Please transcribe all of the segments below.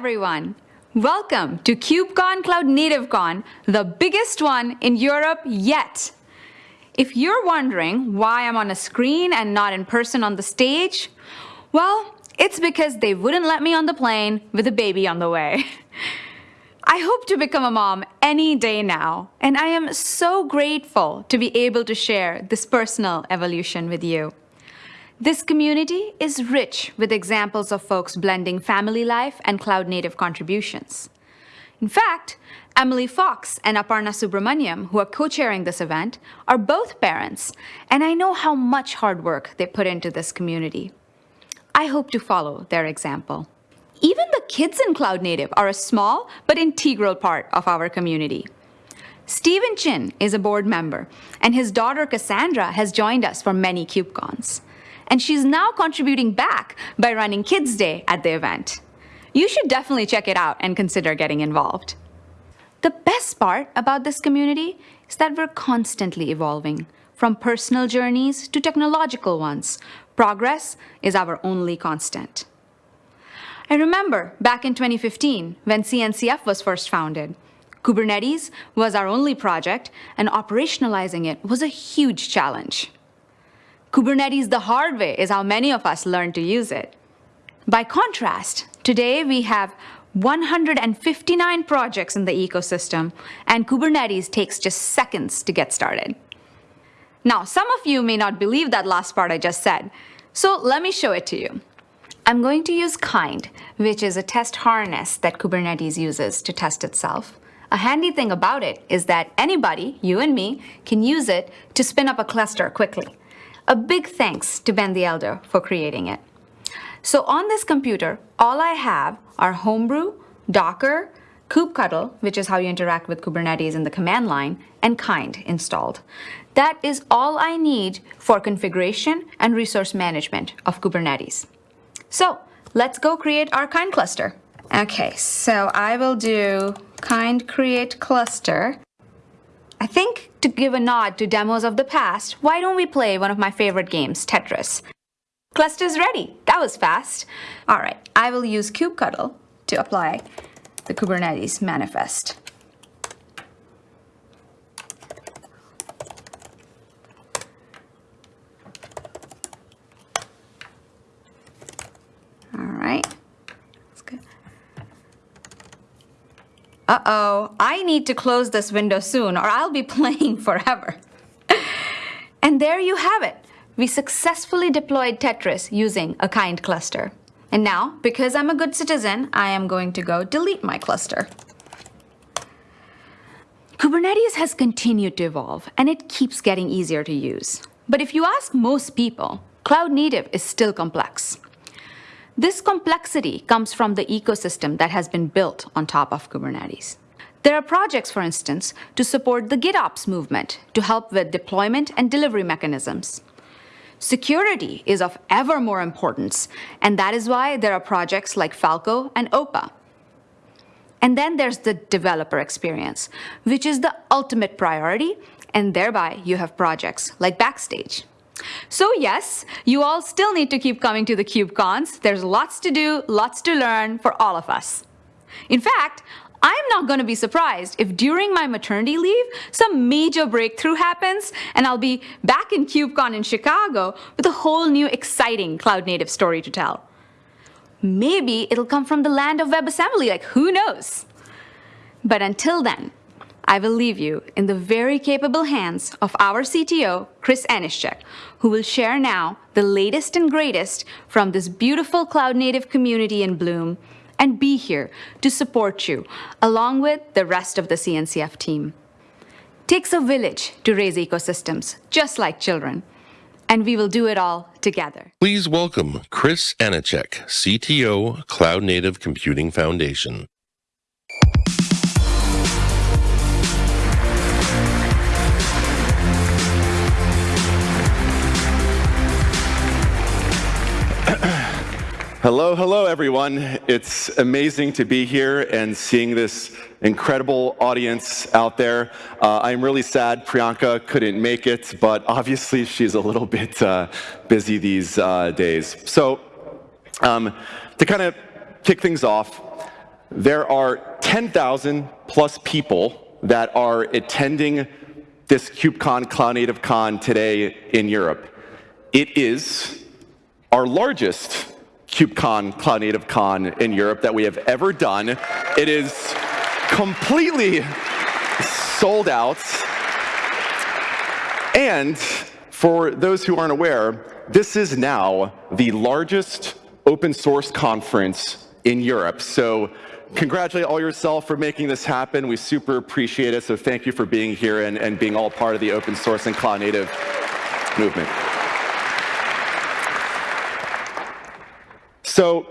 everyone! Welcome to KubeCon Cloud Native Con, the biggest one in Europe yet. If you're wondering why I'm on a screen and not in person on the stage, well, it's because they wouldn't let me on the plane with a baby on the way. I hope to become a mom any day now, and I am so grateful to be able to share this personal evolution with you. This community is rich with examples of folks blending family life and cloud native contributions. In fact, Emily Fox and Aparna Subramanian, who are co-chairing this event, are both parents, and I know how much hard work they put into this community. I hope to follow their example. Even the kids in Cloud Native are a small but integral part of our community. Stephen Chin is a board member, and his daughter Cassandra has joined us for many KubeCons and she's now contributing back by running Kids Day at the event. You should definitely check it out and consider getting involved. The best part about this community is that we're constantly evolving, from personal journeys to technological ones. Progress is our only constant. I remember back in 2015 when CNCF was first founded. Kubernetes was our only project, and operationalizing it was a huge challenge. Kubernetes the hard way is how many of us learned to use it. By contrast, today we have 159 projects in the ecosystem, and Kubernetes takes just seconds to get started. Now, some of you may not believe that last part I just said, so let me show it to you. I'm going to use Kind, which is a test harness that Kubernetes uses to test itself. A handy thing about it is that anybody, you and me, can use it to spin up a cluster quickly. A big thanks to Ben the Elder for creating it. So on this computer, all I have are Homebrew, Docker, kubectl, which is how you interact with Kubernetes in the command line, and Kind installed. That is all I need for configuration and resource management of Kubernetes. So let's go create our Kind cluster. Okay, so I will do kind create cluster. I think to give a nod to demos of the past, why don't we play one of my favorite games, Tetris? Cluster's ready. That was fast. All right, I will use kubectl to apply the Kubernetes manifest. All right. Uh-oh, I need to close this window soon or I'll be playing forever. and there you have it. We successfully deployed Tetris using a kind cluster. And now, because I'm a good citizen, I am going to go delete my cluster. Kubernetes has continued to evolve and it keeps getting easier to use. But if you ask most people, cloud native is still complex. This complexity comes from the ecosystem that has been built on top of Kubernetes. There are projects, for instance, to support the GitOps movement to help with deployment and delivery mechanisms. Security is of ever more importance, and that is why there are projects like Falco and OPA. And then there's the developer experience, which is the ultimate priority, and thereby you have projects like Backstage. So yes, you all still need to keep coming to the KubeCons. There's lots to do, lots to learn for all of us. In fact, I'm not going to be surprised if during my maternity leave, some major breakthrough happens and I'll be back in KubeCon in Chicago with a whole new exciting cloud native story to tell. Maybe it'll come from the land of WebAssembly, like who knows? But until then, I will leave you in the very capable hands of our CTO, Chris Aniszczyk, who will share now the latest and greatest from this beautiful cloud native community in bloom and be here to support you along with the rest of the CNCF team. Takes a village to raise ecosystems, just like children and we will do it all together. Please welcome Chris Aniszczyk, CTO, Cloud Native Computing Foundation. Hello, hello, everyone. It's amazing to be here and seeing this incredible audience out there. Uh, I'm really sad Priyanka couldn't make it, but obviously she's a little bit uh, busy these uh, days. So um, to kind of kick things off, there are 10,000 plus people that are attending this KubeCon Cloud Native Con today in Europe. It is our largest KubeCon Cloud Native Con in Europe that we have ever done. It is completely sold out. And for those who aren't aware, this is now the largest open source conference in Europe. So congratulate all yourself for making this happen. We super appreciate it. So thank you for being here and, and being all part of the open source and cloud native movement. So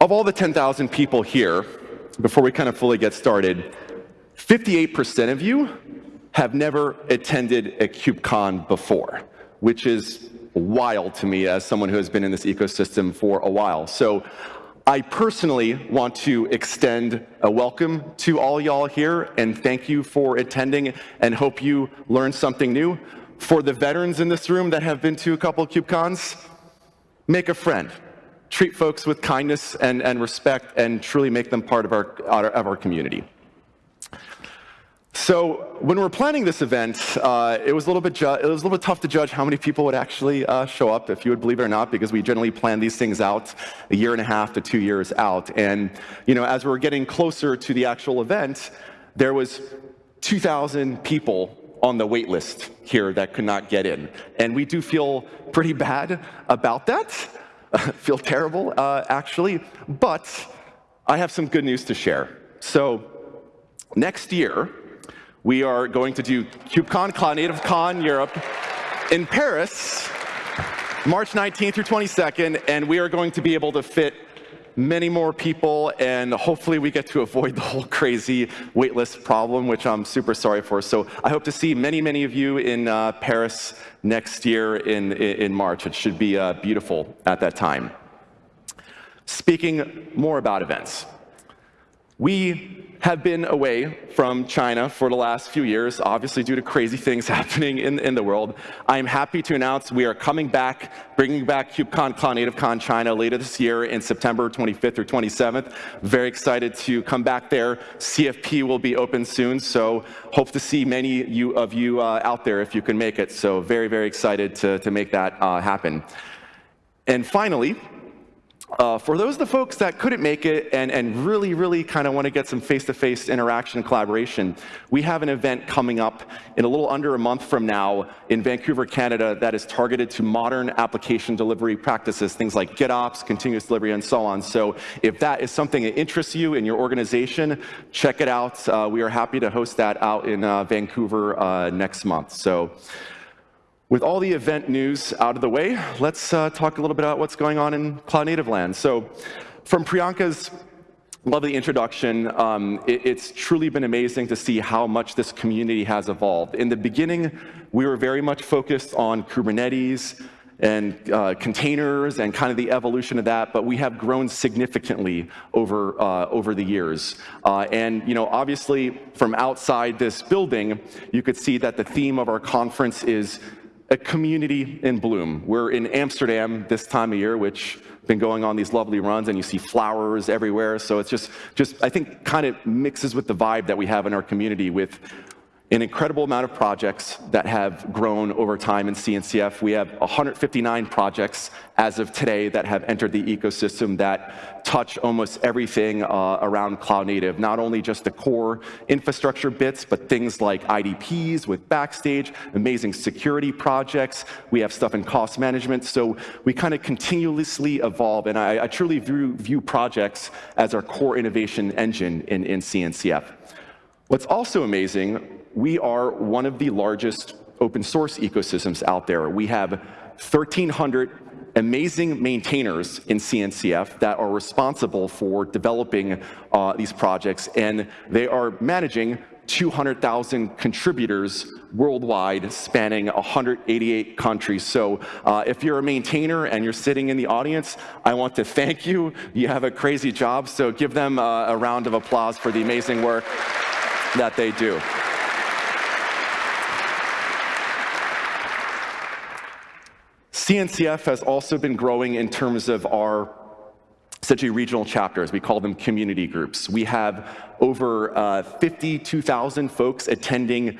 of all the 10,000 people here, before we kind of fully get started, 58% of you have never attended a KubeCon before, which is wild to me as someone who has been in this ecosystem for a while. So I personally want to extend a welcome to all y'all here and thank you for attending and hope you learned something new. For the veterans in this room that have been to a couple of KubeCons, make a friend. Treat folks with kindness and, and respect and truly make them part of our, of our community. So when we are planning this event, uh, it was a little bit it was a little bit tough to judge how many people would actually uh, show up, if you would believe it or not, because we generally plan these things out a year and a half to two years out. And you know, as we are getting closer to the actual event, there was 2,000 people on the wait list here that could not get in, and we do feel pretty bad about that. feel terrible, uh, actually. But I have some good news to share. So next year we are going to do KubeCon, Cloud Native Con Europe in Paris, March 19th through 22nd, and we are going to be able to fit many more people, and hopefully we get to avoid the whole crazy waitlist problem, which I'm super sorry for. So I hope to see many, many of you in uh, Paris next year in, in March. It should be uh, beautiful at that time. Speaking more about events, we have been away from China for the last few years, obviously due to crazy things happening in, in the world. I am happy to announce we are coming back, bringing back KubeCon Cloud Native Con China later this year in September 25th or 27th. Very excited to come back there. CFP will be open soon, so hope to see many you, of you uh, out there if you can make it. So very, very excited to, to make that uh, happen. And finally, uh, for those of the folks that couldn't make it and, and really, really kind of want to get some face-to-face -face interaction and collaboration, we have an event coming up in a little under a month from now in Vancouver, Canada that is targeted to modern application delivery practices, things like GitOps, continuous delivery, and so on. So if that is something that interests you in your organization, check it out. Uh, we are happy to host that out in uh, Vancouver uh, next month. So. With all the event news out of the way, let's uh, talk a little bit about what's going on in Cloud Native land. So from Priyanka's lovely introduction, um, it, it's truly been amazing to see how much this community has evolved. In the beginning, we were very much focused on Kubernetes, and uh, containers and kind of the evolution of that, but we have grown significantly over, uh, over the years. Uh, and you know, obviously, from outside this building, you could see that the theme of our conference is a community in bloom. We're in Amsterdam this time of year, which been going on these lovely runs and you see flowers everywhere. So it's just, just I think kind of mixes with the vibe that we have in our community with an incredible amount of projects that have grown over time in CNCF. We have 159 projects as of today that have entered the ecosystem that touch almost everything uh, around cloud native, not only just the core infrastructure bits, but things like IDPs with Backstage, amazing security projects. We have stuff in cost management. So we kind of continuously evolve, and I, I truly view, view, projects as our core innovation engine in, in CNCF. What's also amazing we are one of the largest open source ecosystems out there. We have 1,300 amazing maintainers in CNCF that are responsible for developing uh, these projects, and they are managing 200,000 contributors worldwide, spanning 188 countries. So uh, if you're a maintainer and you're sitting in the audience, I want to thank you. You have a crazy job, so give them uh, a round of applause for the amazing work that they do. CNCF has also been growing in terms of our such essentially regional chapters. We call them community groups. We have over uh, 52,000 folks attending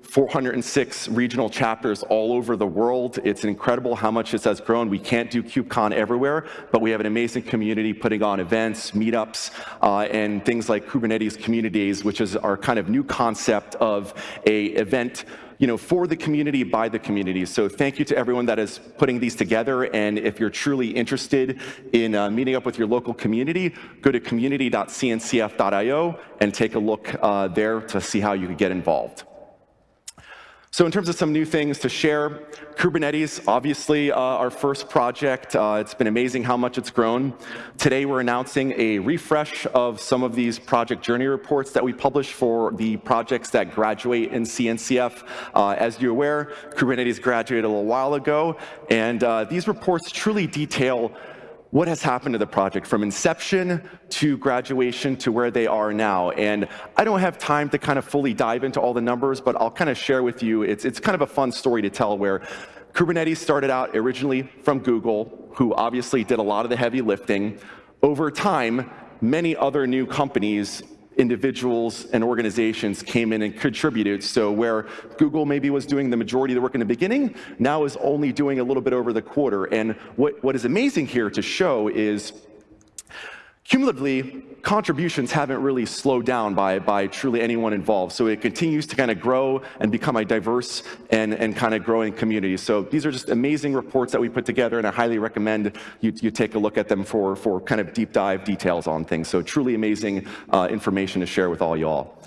406 regional chapters all over the world. It's incredible how much this has grown. We can't do KubeCon everywhere, but we have an amazing community putting on events, meetups, uh, and things like Kubernetes Communities, which is our kind of new concept of a event you know, for the community, by the community. So thank you to everyone that is putting these together. And if you're truly interested in uh, meeting up with your local community, go to community.cncf.io and take a look uh, there to see how you can get involved. So in terms of some new things to share, Kubernetes, obviously uh, our first project. Uh, it's been amazing how much it's grown. Today we're announcing a refresh of some of these project journey reports that we publish for the projects that graduate in CNCF. Uh, as you're aware, Kubernetes graduated a little while ago, and uh, these reports truly detail what has happened to the project from inception to graduation to where they are now. And I don't have time to kind of fully dive into all the numbers, but I'll kind of share with you, it's, it's kind of a fun story to tell where Kubernetes started out originally from Google, who obviously did a lot of the heavy lifting. Over time, many other new companies individuals and organizations came in and contributed. So where Google maybe was doing the majority of the work in the beginning, now is only doing a little bit over the quarter. And what, what is amazing here to show is Cumulatively, contributions haven't really slowed down by, by truly anyone involved. So it continues to kind of grow and become a diverse and, and kind of growing community. So these are just amazing reports that we put together, and I highly recommend you, you take a look at them for, for kind of deep dive details on things. So truly amazing uh, information to share with all y'all.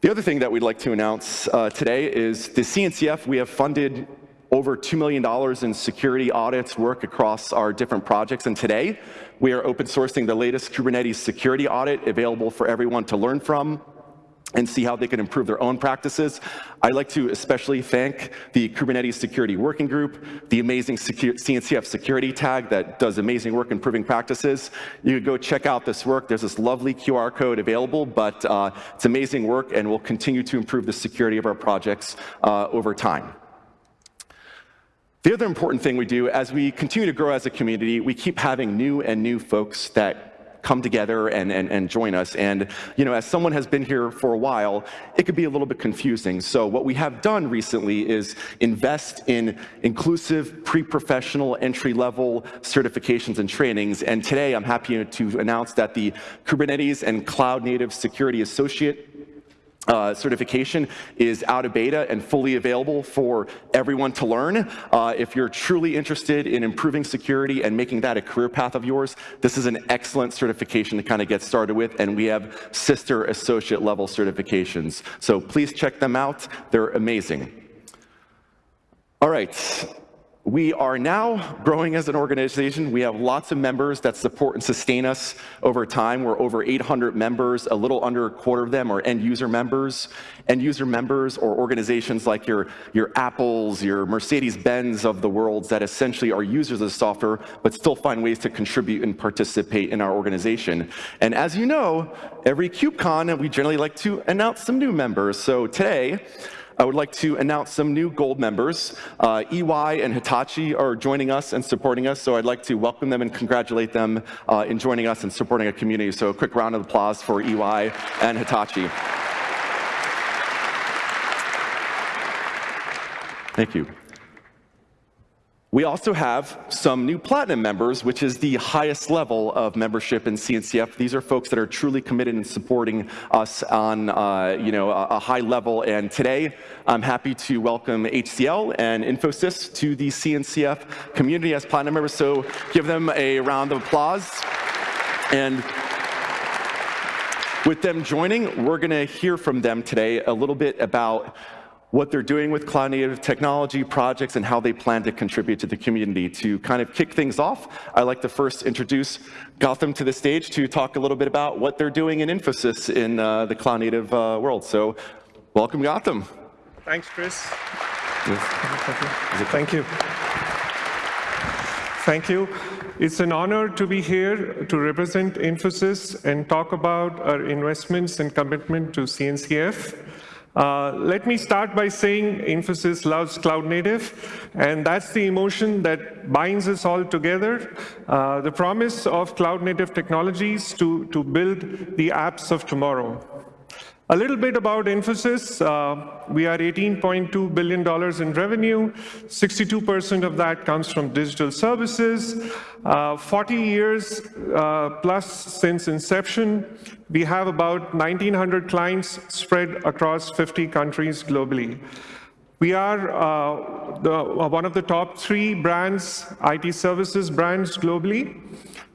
The other thing that we'd like to announce uh, today is the CNCF, we have funded over $2 million in security audits work across our different projects. And today, we are open sourcing the latest Kubernetes security audit available for everyone to learn from and see how they can improve their own practices. I'd like to especially thank the Kubernetes Security Working Group, the amazing CNCF security tag that does amazing work improving practices. You can go check out this work. There's this lovely QR code available, but uh, it's amazing work and we'll continue to improve the security of our projects uh, over time. The other important thing we do, as we continue to grow as a community, we keep having new and new folks that come together and, and, and join us. And you know, as someone has been here for a while, it could be a little bit confusing. So what we have done recently is invest in inclusive pre-professional entry-level certifications and trainings. And today I'm happy to announce that the Kubernetes and Cloud Native Security Associate uh, certification is out of beta and fully available for everyone to learn. Uh, if you're truly interested in improving security and making that a career path of yours, this is an excellent certification to kind of get started with, and we have sister associate level certifications. So please check them out. They're amazing. All right, we are now growing as an organization. We have lots of members that support and sustain us over time. We're over 800 members. A little under a quarter of them are end user members. End user members or organizations like your, your Apples, your Mercedes-Benz of the world that essentially are users of the software but still find ways to contribute and participate in our organization. And as you know, every KubeCon, we generally like to announce some new members. So today, I would like to announce some new gold members. Uh, EY and Hitachi are joining us and supporting us, so I'd like to welcome them and congratulate them uh, in joining us and supporting our community. So a quick round of applause for EY and Hitachi. Thank you. We also have some new platinum members, which is the highest level of membership in CNCF. These are folks that are truly committed in supporting us on uh, you know, a, a, high level. And today, I'm happy to welcome HCL and Infosys to the CNCF community as platinum members. So give them a round of applause. And with them joining, we're going to hear from them today a little bit about what they're doing with cloud native technology projects and how they plan to contribute to the community. To kind of kick things off, I'd like to first introduce Gautam to the stage to talk a little bit about what they're doing in Infosys in uh, the cloud native uh, world. So welcome, Gautam. Thanks, Chris. Thank you. Thank you. It's an honor to be here to represent Infosys and talk about our investments and commitment to CNCF. Uh, let me start by saying Infosys loves cloud native, and that's the emotion that binds us all together. Uh, the promise of cloud native technologies to, to build the apps of tomorrow. A little bit about Infosys. Uh, we are $18.2 billion in revenue. 62% of that comes from digital services. Uh, 40 years uh, plus since inception. We have about 1,900 clients spread across 50 countries globally. We are uh, the, one of the top three brands, IT services brands globally.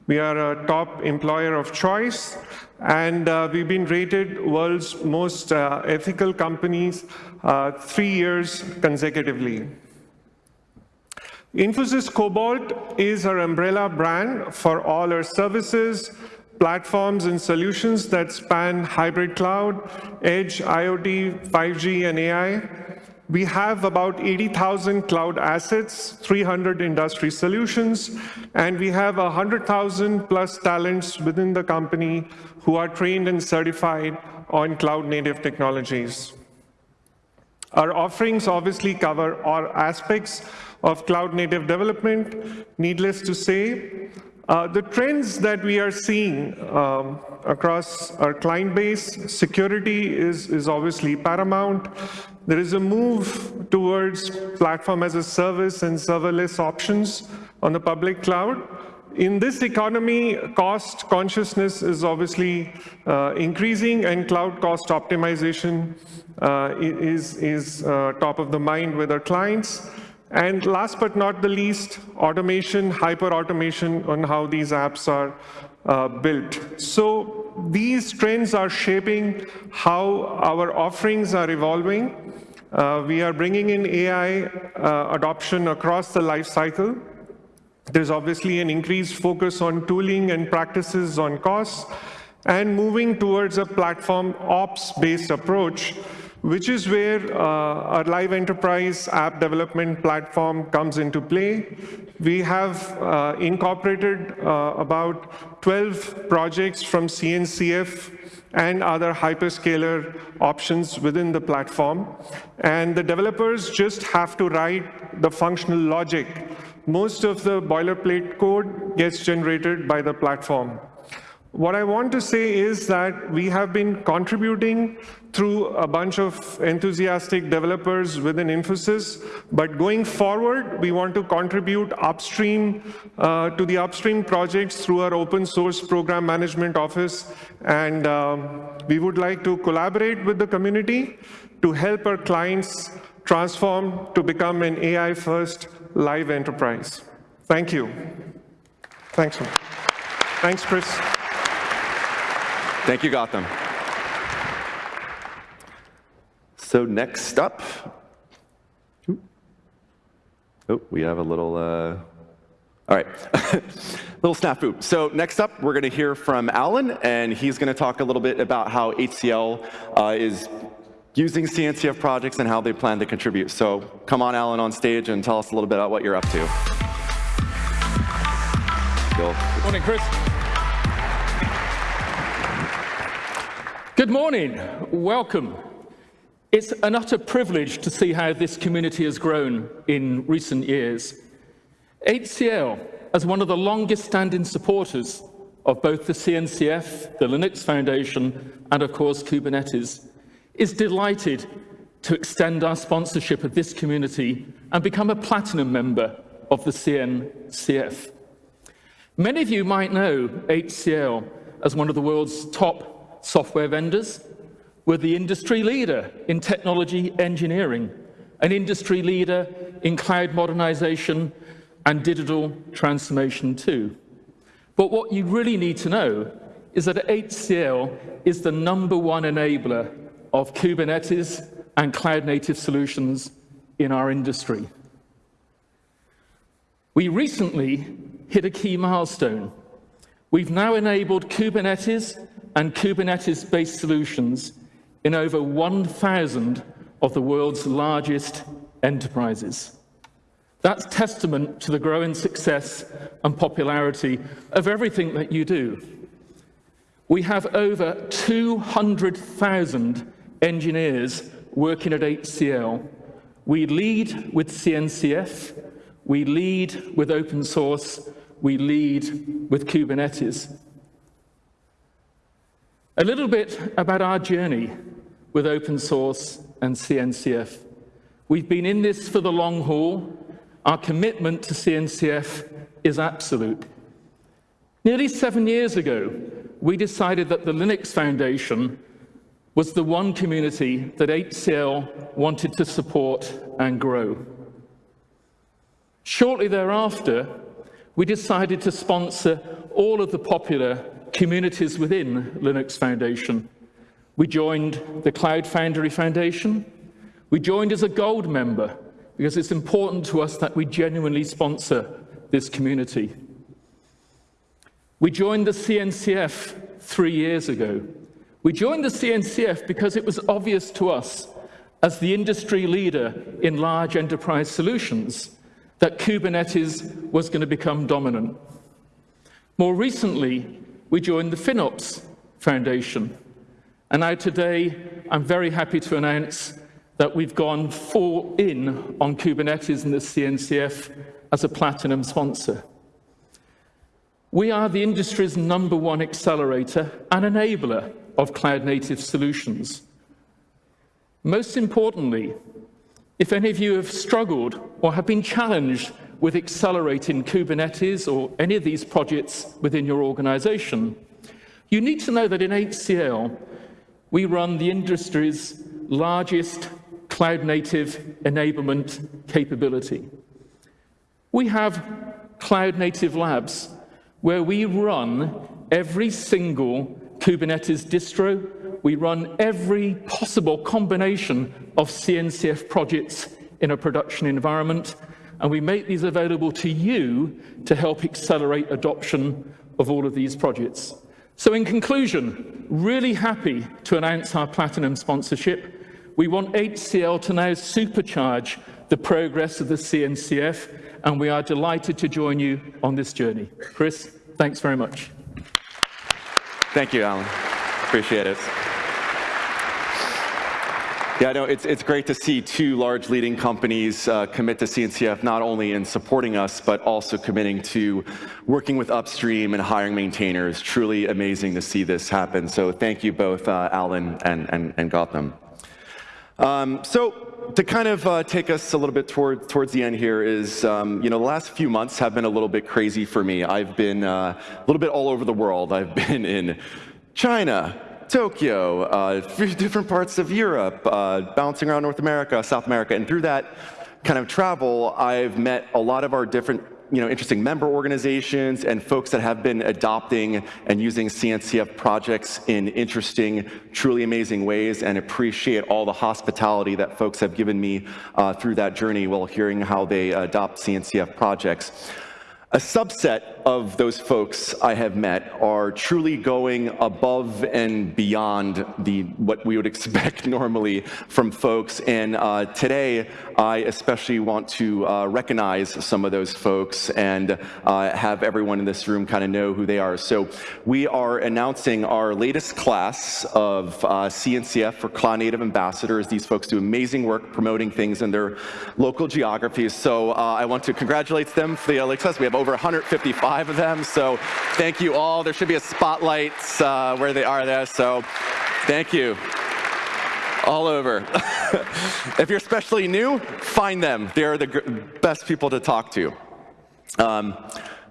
We are a top employer of choice. And uh, we've been rated world's most uh, ethical companies uh, three years consecutively. Infosys Cobalt is our umbrella brand for all our services, platforms, and solutions that span hybrid cloud, edge, IoT, 5G, and AI. We have about 80,000 cloud assets, 300 industry solutions, and we have 100,000 plus talents within the company who are trained and certified on cloud native technologies. Our offerings obviously cover all aspects of cloud native development. Needless to say, uh, the trends that we are seeing um, across our client base, security is, is obviously paramount. There is a move towards platform as a service and serverless options on the public cloud. In this economy, cost consciousness is obviously uh, increasing and cloud cost optimization uh, is, is uh, top of the mind with our clients. And last but not the least, automation, hyper-automation on how these apps are uh, built. So these trends are shaping how our offerings are evolving. Uh, we are bringing in AI uh, adoption across the life cycle. There's obviously an increased focus on tooling and practices on costs and moving towards a platform ops-based approach which is where uh, our live enterprise app development platform comes into play. We have uh, incorporated uh, about 12 projects from CNCF and other hyperscaler options within the platform. And the developers just have to write the functional logic. Most of the boilerplate code gets generated by the platform. What I want to say is that we have been contributing through a bunch of enthusiastic developers within Infosys, but going forward, we want to contribute upstream uh, to the upstream projects through our open source program management office, and um, we would like to collaborate with the community to help our clients transform to become an AI-first live enterprise. Thank you. Thanks. Thanks, Chris. Thank you, Gautam. So next up, oh, we have a little, uh, all right, little snafu. So next up, we're going to hear from Alan, and he's going to talk a little bit about how HCL uh, is using CNCF projects and how they plan to contribute. So come on, Alan, on stage and tell us a little bit about what you're up to. Good Morning, Chris. Good morning. Welcome. It's an utter privilege to see how this community has grown in recent years. HCL, as one of the longest standing supporters of both the CNCF, the Linux Foundation, and of course Kubernetes, is delighted to extend our sponsorship of this community and become a platinum member of the CNCF. Many of you might know HCL as one of the world's top software vendors. We're the industry leader in technology engineering, an industry leader in cloud modernization and digital transformation too. But what you really need to know is that HCL is the number one enabler of Kubernetes and cloud-native solutions in our industry. We recently hit a key milestone. We've now enabled Kubernetes and Kubernetes-based solutions in over 1,000 of the world's largest enterprises. That's testament to the growing success and popularity of everything that you do. We have over 200,000 engineers working at HCL, we lead with CNCF, we lead with open source, we lead with Kubernetes. A little bit about our journey with open source and CNCF. We've been in this for the long haul. Our commitment to CNCF is absolute. Nearly seven years ago, we decided that the Linux Foundation was the one community that HCL wanted to support and grow. Shortly thereafter, we decided to sponsor all of the popular communities within Linux Foundation. We joined the Cloud Foundry Foundation. We joined as a gold member because it's important to us that we genuinely sponsor this community. We joined the CNCF three years ago. We joined the CNCF because it was obvious to us as the industry leader in large enterprise solutions that Kubernetes was going to become dominant. More recently, we joined the FinOps Foundation. And now today, I'm very happy to announce that we've gone full in on Kubernetes and the CNCF as a platinum sponsor. We are the industry's number one accelerator and enabler of cloud-native solutions. Most importantly, if any of you have struggled or have been challenged with accelerating Kubernetes or any of these projects within your organization, you need to know that in HCL, we run the industry's largest cloud-native enablement capability. We have cloud-native labs where we run every single Kubernetes distro, we run every possible combination of CNCF projects in a production environment, and we make these available to you to help accelerate adoption of all of these projects. So in conclusion, really happy to announce our platinum sponsorship. We want HCL to now supercharge the progress of the CNCF, and we are delighted to join you on this journey. Chris, thanks very much. Thank you, Alan. Appreciate it. Yeah, know it's, it's great to see two large leading companies uh, commit to CNCF not only in supporting us, but also committing to working with upstream and hiring maintainers. Truly amazing to see this happen. So thank you both, uh, Alan and, and, and Gautam. Um, so to kind of uh, take us a little bit toward, towards the end here is, um, you know, the last few months have been a little bit crazy for me. I've been uh, a little bit all over the world. I've been in China, Tokyo, uh, different parts of Europe, uh, bouncing around North America, South America, and through that kind of travel, I've met a lot of our different you know, interesting member organizations and folks that have been adopting and using CNCF projects in interesting, truly amazing ways and appreciate all the hospitality that folks have given me uh, through that journey while hearing how they adopt CNCF projects. A subset of those folks I have met are truly going above and beyond the what we would expect normally from folks. And uh, today, I especially want to uh, recognize some of those folks and uh, have everyone in this room kind of know who they are. So we are announcing our latest class of uh, CNCF for Cloud Native Ambassadors. These folks do amazing work promoting things in their local geographies. So uh, I want to congratulate them for the success. We have over 155 of them, so thank you all. There should be a spotlight uh, where they are there, so thank you. All over. if you're especially new, find them. They're the best people to talk to. Um,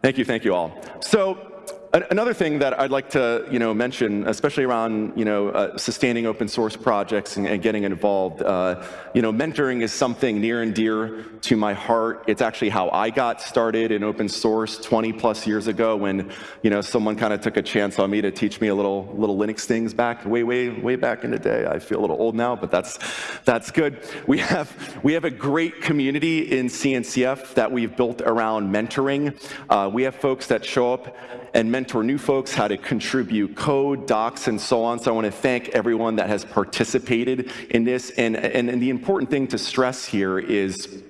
thank you, thank you all. So Another thing that I'd like to you know, mention, especially around you know, uh, sustaining open source projects and, and getting involved, uh, you know, mentoring is something near and dear to my heart. It's actually how I got started in open source 20 plus years ago when you know, someone kind of took a chance on me to teach me a little, little Linux things back way, way, way back in the day. I feel a little old now, but that's, that's good. We have, we have a great community in CNCF that we've built around mentoring. Uh, we have folks that show up and mentor new folks how to contribute code, docs, and so on. So I want to thank everyone that has participated in this. And, and, and the important thing to stress here is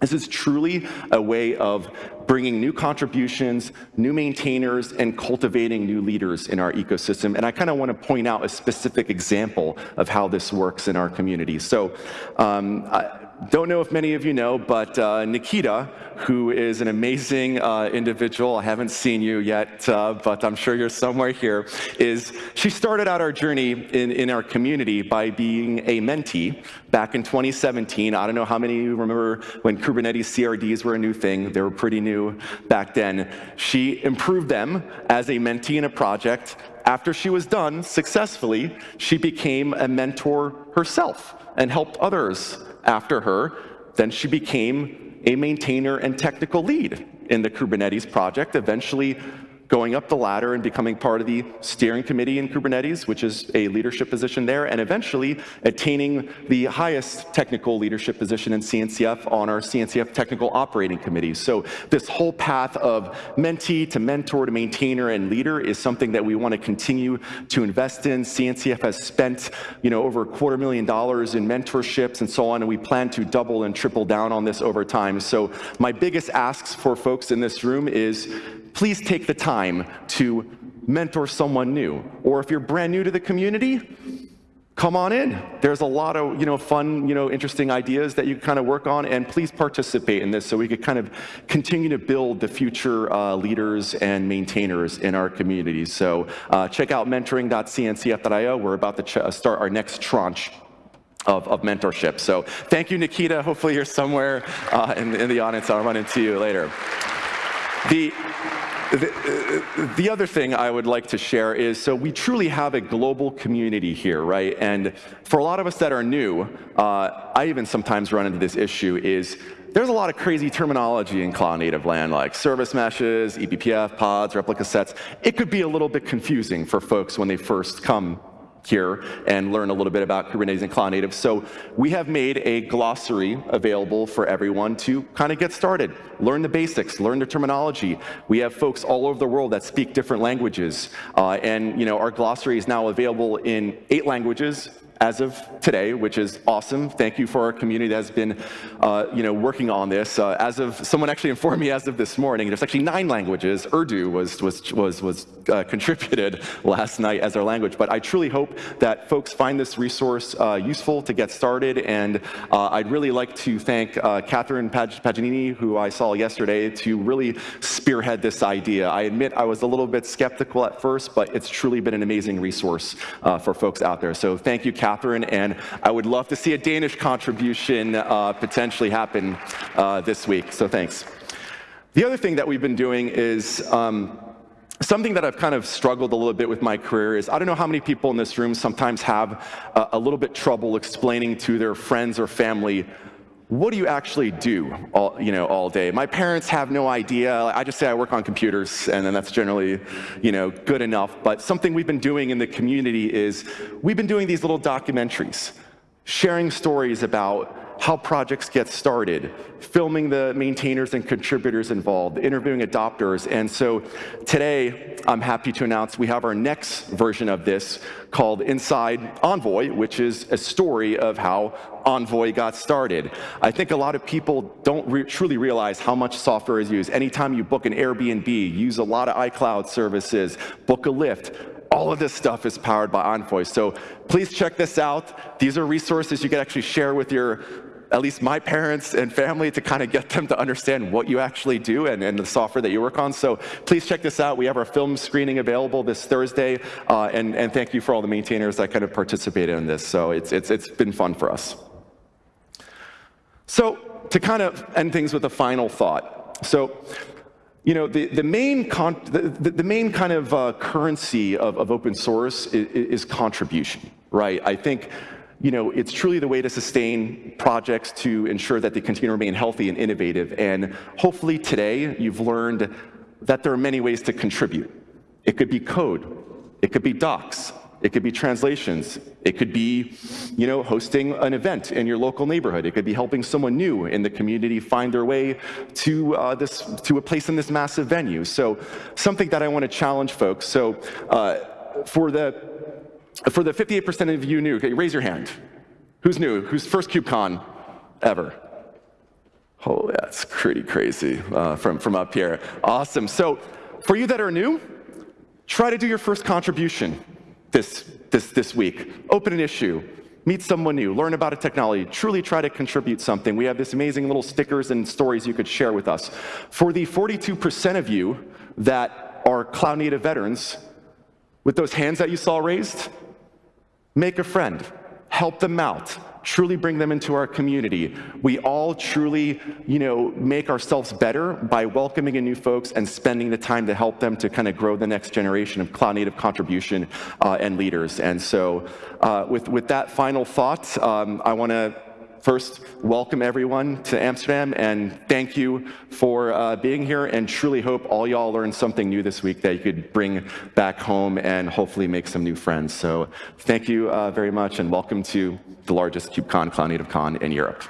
this is truly a way of bringing new contributions, new maintainers, and cultivating new leaders in our ecosystem. And I kind of want to point out a specific example of how this works in our community. So um, I, don't know if many of you know, but uh, Nikita, who is an amazing uh, individual, I haven't seen you yet, uh, but I'm sure you're somewhere here, is she started out our journey in, in our community by being a mentee back in 2017. I don't know how many of you remember when Kubernetes CRDs were a new thing. They were pretty new back then. She improved them as a mentee in a project. After she was done successfully, she became a mentor herself and helped others after her, then she became a maintainer and technical lead in the Kubernetes project, eventually going up the ladder and becoming part of the steering committee in Kubernetes, which is a leadership position there, and eventually attaining the highest technical leadership position in CNCF on our CNCF technical operating committee. So this whole path of mentee to mentor to maintainer and leader is something that we want to continue to invest in. CNCF has spent you know, over a quarter million dollars in mentorships and so on, and we plan to double and triple down on this over time. So my biggest asks for folks in this room is please take the time to mentor someone new. Or if you're brand new to the community, come on in. There's a lot of you know, fun, you know, interesting ideas that you can kind of work on, and please participate in this so we could kind of continue to build the future uh, leaders and maintainers in our communities. So uh, check out mentoring.cncf.io. We're about to start our next tranche of, of, mentorship. So thank you, Nikita. Hopefully you're somewhere uh, in, in the audience. I'll run into you later. The, the, the, other thing I would like to share is, so we truly have a global community here, right? And for a lot of us that are new, uh, I even sometimes run into this issue is, there's a lot of crazy terminology in cloud native land, like service meshes, eBPF, pods, replica sets. It could be a little bit confusing for folks when they first come here and learn a little bit about Kubernetes and Cloud Native. So we have made a glossary available for everyone to kind of get started, learn the basics, learn the terminology. We have folks all over the world that speak different languages. Uh, and you know, our glossary is now available in eight languages, as of today, which is awesome. Thank you for our community that has been, uh, you know, working on this. Uh, as of someone actually informed me as of this morning, there's actually nine languages. Urdu was was was was uh, contributed last night as our language. But I truly hope that folks find this resource uh, useful to get started. And uh, I'd really like to thank uh, Catherine Pag Paganini, who I saw yesterday, to really spearhead this idea. I admit I was a little bit skeptical at first, but it's truly been an amazing resource for folks out there. So thank you, Catherine Catherine, and I would love to see a Danish contribution uh, potentially happen uh, this week, so thanks. The other thing that we've been doing is um, something that I've kind of struggled a little bit with my career is I don't know how many people in this room sometimes have a, a little bit trouble explaining to their friends or family what do you actually do all, you know, all day? My parents have no idea. I just say I work on computers, and then that's generally you know, good enough. But something we've been doing in the community is we've been doing these little documentaries, sharing stories about how projects get started, filming the maintainers and contributors involved, interviewing adopters. And so today, I'm happy to announce we have our next version of this called Inside Envoy, which is a story of how Envoy got started. I think a lot of people don't re truly realize how much software is used. Anytime you book an Airbnb, use a lot of iCloud services, book a Lyft, all of this stuff is powered by Envoy. So please check this out. These are resources you can actually share with your at least my parents and family to kind of get them to understand what you actually do and, and the software that you work on. So please check this out. We have our film screening available this Thursday, uh, and, and thank you for all the maintainers that kind of participated in this. So it's, it's, it's been fun for us. So to kind of end things with a final thought. So you know, the, the, main, con the, the, main kind of uh, currency of, of open source is, is contribution, right? I think you know, it's truly the way to sustain projects to ensure that they continue to remain healthy and innovative. And hopefully today you've learned that there are many ways to contribute. It could be code, it could be docs, it could be translations, it could be, you know, hosting an event in your local neighborhood. It could be helping someone new in the community find their way to uh, this to a place in this massive venue. So something that I want to challenge folks. So uh, for the for the 58% of you new, okay, raise your hand. Who's new? Who's first KubeCon ever? Oh, that's pretty crazy uh, from, from up here. Awesome. So for you that are new, try to do your first contribution this, this, this week. Open an issue, meet someone new, learn about a technology, truly try to contribute something. We have this amazing little stickers and stories you could share with us. For the 42% of you that are cloud native veterans, with those hands that you saw raised, make a friend, help them out, truly bring them into our community. We all truly, you know, make ourselves better by welcoming in new folks and spending the time to help them to kind of grow the next generation of cloud native contribution uh, and leaders. And so uh, with, with that final thought, um, I want to first welcome everyone to Amsterdam and thank you for uh, being here and truly hope all y'all learned something new this week that you could bring back home and hopefully make some new friends. So thank you uh, very much and welcome to the largest KubeCon Cloud Native Con in Europe.